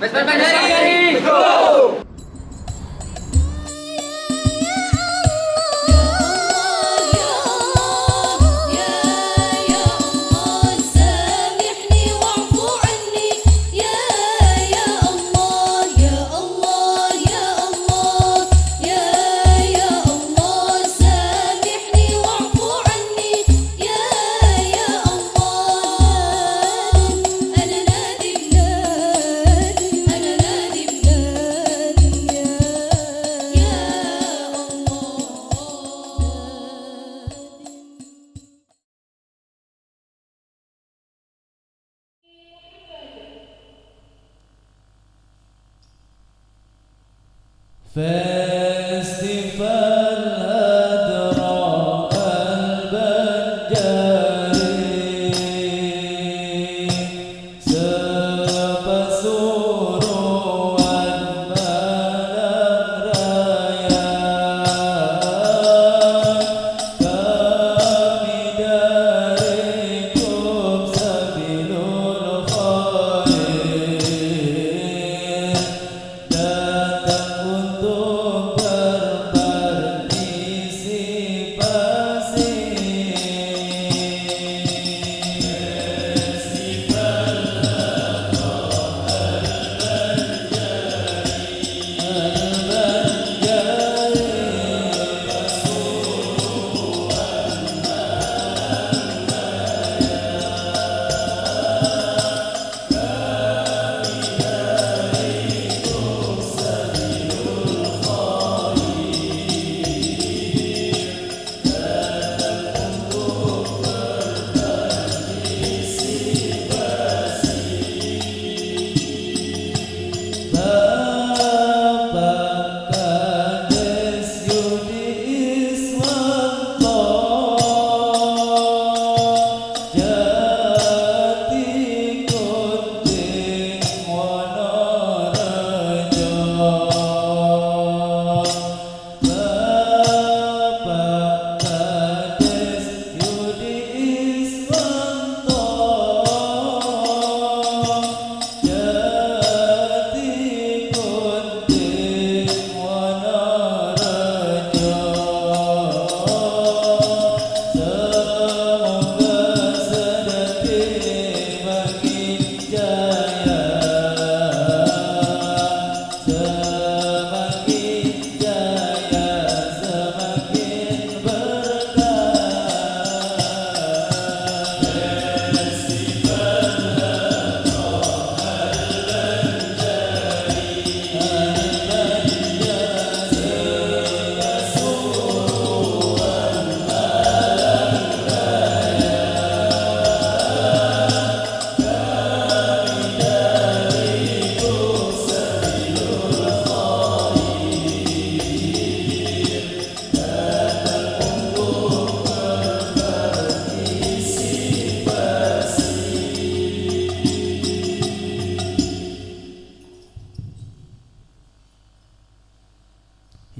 Vespa Fair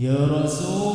يا رسول